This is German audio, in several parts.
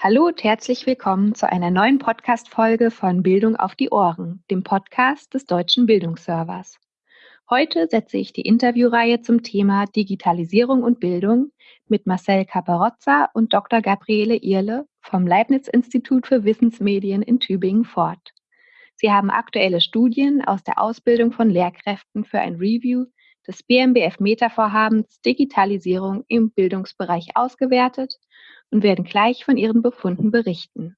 Hallo und herzlich willkommen zu einer neuen Podcast-Folge von Bildung auf die Ohren, dem Podcast des Deutschen Bildungsservers. Heute setze ich die Interviewreihe zum Thema Digitalisierung und Bildung mit Marcel Caparozza und Dr. Gabriele Irle vom Leibniz-Institut für Wissensmedien in Tübingen fort. Sie haben aktuelle Studien aus der Ausbildung von Lehrkräften für ein Review des BMBF-Meta-Vorhabens Digitalisierung im Bildungsbereich ausgewertet und werden gleich von ihren Befunden berichten.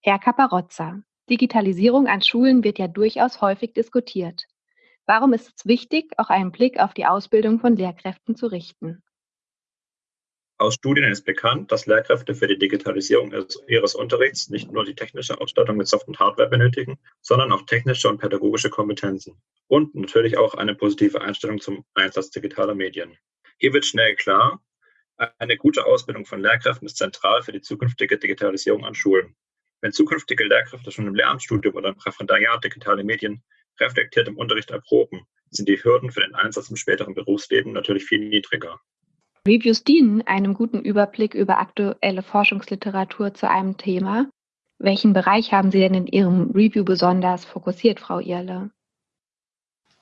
Herr Caparozza, Digitalisierung an Schulen wird ja durchaus häufig diskutiert. Warum ist es wichtig, auch einen Blick auf die Ausbildung von Lehrkräften zu richten? Aus Studien ist bekannt, dass Lehrkräfte für die Digitalisierung ihres Unterrichts nicht nur die technische Ausstattung mit Soft- und Hardware benötigen, sondern auch technische und pädagogische Kompetenzen und natürlich auch eine positive Einstellung zum Einsatz digitaler Medien. Hier wird schnell klar, eine gute Ausbildung von Lehrkräften ist zentral für die zukünftige Digitalisierung an Schulen. Wenn zukünftige Lehrkräfte schon im Lehramtsstudium oder im Referendariat digitale Medien reflektiert im Unterricht erproben, sind die Hürden für den Einsatz im späteren Berufsleben natürlich viel niedriger. Reviews dienen einem guten Überblick über aktuelle Forschungsliteratur zu einem Thema. Welchen Bereich haben Sie denn in Ihrem Review besonders fokussiert, Frau Irle?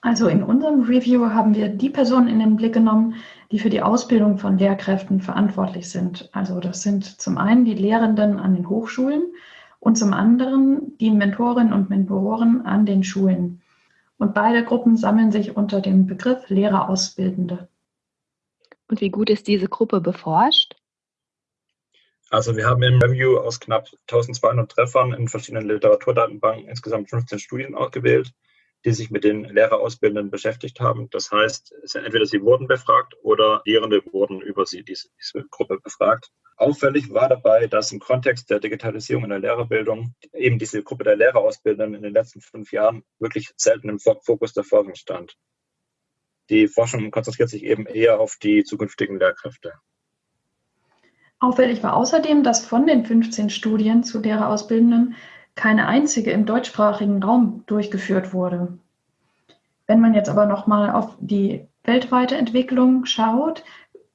Also in unserem Review haben wir die Personen in den Blick genommen, die für die Ausbildung von Lehrkräften verantwortlich sind. Also das sind zum einen die Lehrenden an den Hochschulen und zum anderen die Mentorinnen und Mentoren an den Schulen. Und beide Gruppen sammeln sich unter dem Begriff Lehrerausbildende. Und wie gut ist diese Gruppe beforscht? Also wir haben im Review aus knapp 1200 Treffern in verschiedenen Literaturdatenbanken insgesamt 15 Studien ausgewählt die sich mit den Lehrerausbildenden beschäftigt haben. Das heißt, entweder sie wurden befragt oder Lehrende wurden über sie, diese, diese Gruppe befragt. Auffällig war dabei, dass im Kontext der Digitalisierung in der Lehrerbildung eben diese Gruppe der Lehrerausbildenden in den letzten fünf Jahren wirklich selten im Fokus der Forschung stand. Die Forschung konzentriert sich eben eher auf die zukünftigen Lehrkräfte. Auffällig war außerdem, dass von den 15 Studien zu Lehrerausbildenden keine einzige im deutschsprachigen Raum durchgeführt wurde. Wenn man jetzt aber nochmal auf die weltweite Entwicklung schaut,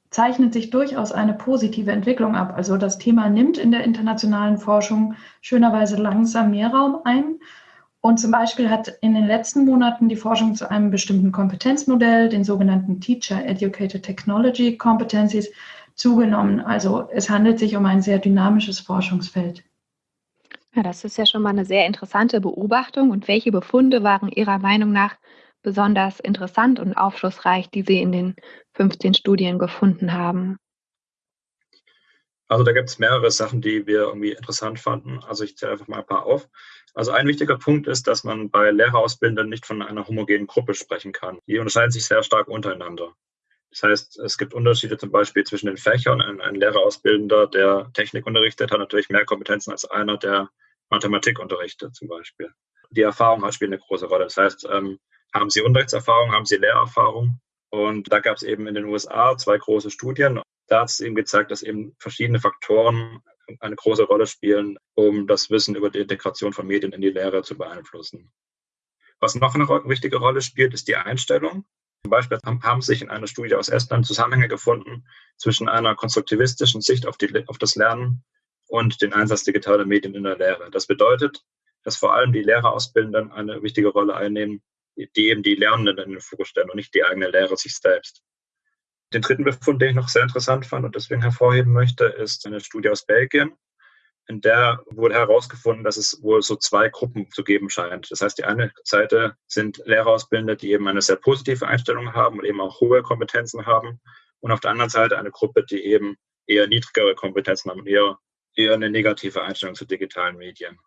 zeichnet sich durchaus eine positive Entwicklung ab. Also das Thema nimmt in der internationalen Forschung schönerweise langsam mehr Raum ein. Und zum Beispiel hat in den letzten Monaten die Forschung zu einem bestimmten Kompetenzmodell, den sogenannten Teacher Educated Technology Competencies, zugenommen. Also es handelt sich um ein sehr dynamisches Forschungsfeld. Ja, das ist ja schon mal eine sehr interessante Beobachtung. Und welche Befunde waren Ihrer Meinung nach besonders interessant und aufschlussreich, die Sie in den 15 Studien gefunden haben? Also da gibt es mehrere Sachen, die wir irgendwie interessant fanden. Also ich zähle einfach mal ein paar auf. Also ein wichtiger Punkt ist, dass man bei Lehrerausbildern nicht von einer homogenen Gruppe sprechen kann. Die unterscheiden sich sehr stark untereinander. Das heißt, es gibt Unterschiede zum Beispiel zwischen den Fächern. Ein, ein Lehrerausbildender, der Technik unterrichtet, hat natürlich mehr Kompetenzen als einer, der Mathematik unterrichtet zum Beispiel. Die Erfahrung hat spielt eine große Rolle. Das heißt, ähm, haben Sie Unterrichtserfahrung, haben Sie Lehrerfahrung? Und da gab es eben in den USA zwei große Studien. Da hat es eben gezeigt, dass eben verschiedene Faktoren eine große Rolle spielen, um das Wissen über die Integration von Medien in die Lehre zu beeinflussen. Was noch eine wichtige Rolle spielt, ist die Einstellung. Zum Beispiel haben sich in einer Studie aus Estland Zusammenhänge gefunden zwischen einer konstruktivistischen Sicht auf, die, auf das Lernen und den Einsatz digitaler Medien in der Lehre. Das bedeutet, dass vor allem die Lehrerausbildenden eine wichtige Rolle einnehmen, die eben die Lernenden in den Fokus stellen und nicht die eigene Lehre sich selbst. Den dritten Befund, den ich noch sehr interessant fand und deswegen hervorheben möchte, ist eine Studie aus Belgien. In der wurde herausgefunden, dass es wohl so zwei Gruppen zu geben scheint. Das heißt, die eine Seite sind Lehrerausbildende, die eben eine sehr positive Einstellung haben und eben auch hohe Kompetenzen haben. Und auf der anderen Seite eine Gruppe, die eben eher niedrigere Kompetenzen haben und eher, eher eine negative Einstellung zu digitalen Medien.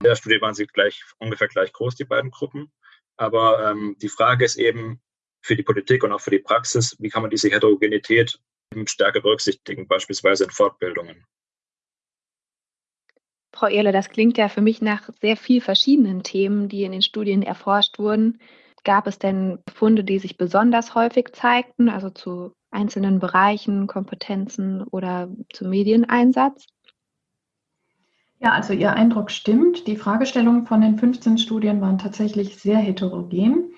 In der Studie waren sie gleich, ungefähr gleich groß, die beiden Gruppen. Aber ähm, die Frage ist eben für die Politik und auch für die Praxis, wie kann man diese Heterogenität stärker berücksichtigen, beispielsweise in Fortbildungen. Frau Ehrle, das klingt ja für mich nach sehr viel verschiedenen Themen, die in den Studien erforscht wurden. Gab es denn Funde, die sich besonders häufig zeigten, also zu einzelnen Bereichen, Kompetenzen oder zum Medieneinsatz? Ja, also Ihr Eindruck stimmt. Die Fragestellungen von den 15 Studien waren tatsächlich sehr heterogen.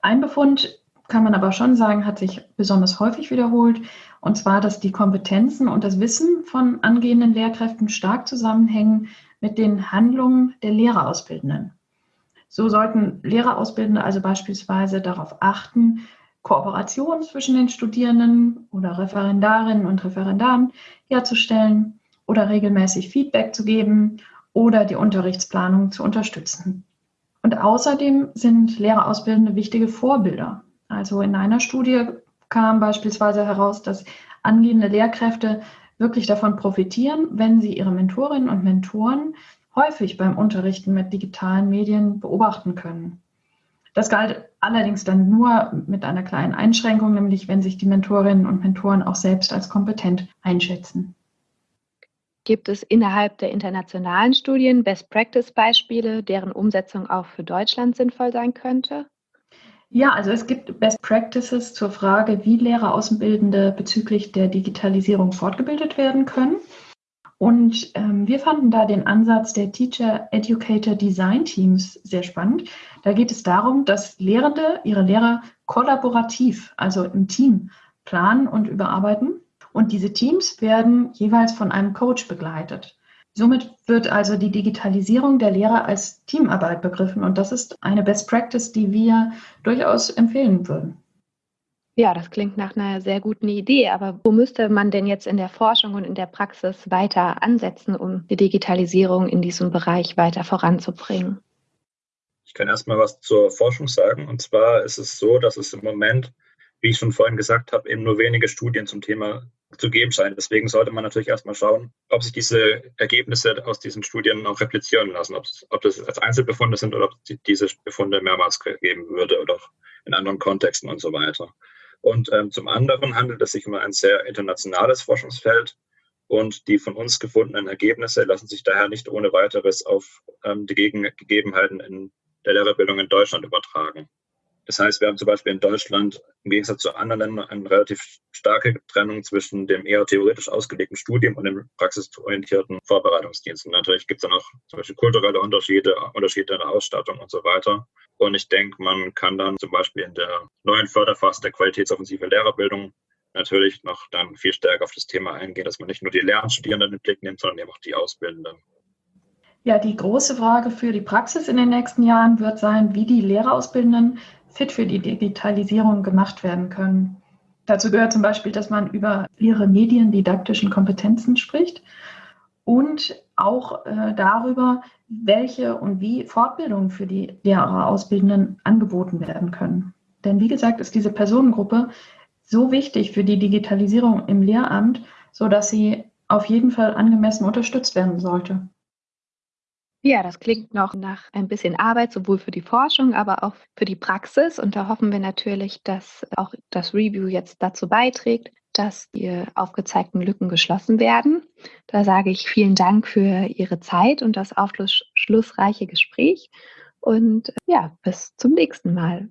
Ein Befund, kann man aber schon sagen, hat sich besonders häufig wiederholt. Und zwar, dass die Kompetenzen und das Wissen von angehenden Lehrkräften stark zusammenhängen mit den Handlungen der Lehrerausbildenden. So sollten Lehrerausbildende also beispielsweise darauf achten, Kooperation zwischen den Studierenden oder Referendarinnen und Referendaren herzustellen oder regelmäßig Feedback zu geben oder die Unterrichtsplanung zu unterstützen. Und außerdem sind Lehrerausbildende wichtige Vorbilder. Also in einer Studie kam beispielsweise heraus, dass angehende Lehrkräfte wirklich davon profitieren, wenn sie ihre Mentorinnen und Mentoren häufig beim Unterrichten mit digitalen Medien beobachten können. Das galt allerdings dann nur mit einer kleinen Einschränkung, nämlich wenn sich die Mentorinnen und Mentoren auch selbst als kompetent einschätzen. Gibt es innerhalb der internationalen Studien Best-Practice-Beispiele, deren Umsetzung auch für Deutschland sinnvoll sein könnte? Ja, also es gibt Best Practices zur Frage, wie Lehreraußenbildende bezüglich der Digitalisierung fortgebildet werden können. Und ähm, wir fanden da den Ansatz der Teacher Educator Design Teams sehr spannend. Da geht es darum, dass Lehrende ihre Lehrer kollaborativ, also im Team, planen und überarbeiten. Und diese Teams werden jeweils von einem Coach begleitet. Somit wird also die Digitalisierung der Lehre als Teamarbeit begriffen. Und das ist eine Best Practice, die wir durchaus empfehlen würden. Ja, das klingt nach einer sehr guten Idee, aber wo müsste man denn jetzt in der Forschung und in der Praxis weiter ansetzen, um die Digitalisierung in diesem Bereich weiter voranzubringen? Ich kann erstmal was zur Forschung sagen. Und zwar ist es so, dass es im Moment, wie ich schon vorhin gesagt habe, eben nur wenige Studien zum Thema zu geben scheint. Deswegen sollte man natürlich erstmal schauen, ob sich diese Ergebnisse aus diesen Studien auch replizieren lassen, ob, ob das als Einzelbefunde sind oder ob diese Befunde mehrmals geben würde oder auch in anderen Kontexten und so weiter. Und ähm, zum anderen handelt es sich um ein sehr internationales Forschungsfeld und die von uns gefundenen Ergebnisse lassen sich daher nicht ohne weiteres auf ähm, die Gegebenheiten in der Lehrerbildung in Deutschland übertragen. Das heißt, wir haben zum Beispiel in Deutschland im Gegensatz zu anderen Ländern eine relativ starke Trennung zwischen dem eher theoretisch ausgelegten Studium und dem praxisorientierten Vorbereitungsdienst. Und natürlich gibt es dann auch zum Beispiel kulturelle Unterschiede, Unterschiede in der Ausstattung und so weiter. Und ich denke, man kann dann zum Beispiel in der neuen Förderphase der qualitätsoffensive Lehrerbildung natürlich noch dann viel stärker auf das Thema eingehen, dass man nicht nur die Lernstudierenden in den Blick nimmt, sondern eben auch die Ausbildenden. Ja, die große Frage für die Praxis in den nächsten Jahren wird sein, wie die Lehrerausbildenden fit für die Digitalisierung gemacht werden können. Dazu gehört zum Beispiel, dass man über ihre mediendidaktischen Kompetenzen spricht und auch äh, darüber, welche und wie Fortbildungen für die Lehrerausbildenden angeboten werden können. Denn wie gesagt, ist diese Personengruppe so wichtig für die Digitalisierung im Lehramt, sodass sie auf jeden Fall angemessen unterstützt werden sollte. Ja, das klingt noch nach ein bisschen Arbeit, sowohl für die Forschung, aber auch für die Praxis. Und da hoffen wir natürlich, dass auch das Review jetzt dazu beiträgt, dass die aufgezeigten Lücken geschlossen werden. Da sage ich vielen Dank für Ihre Zeit und das aufschlussreiche Gespräch. Und ja, bis zum nächsten Mal.